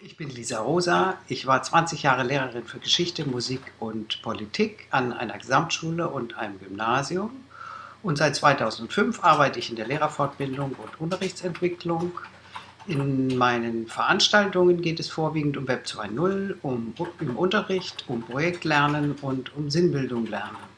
Ich bin Lisa Rosa. Ich war 20 Jahre Lehrerin für Geschichte, Musik und Politik an einer Gesamtschule und einem Gymnasium. Und seit 2005 arbeite ich in der Lehrerfortbildung und Unterrichtsentwicklung. In meinen Veranstaltungen geht es vorwiegend um Web 2.0, um, um Unterricht, um Projektlernen und um Sinnbildung lernen.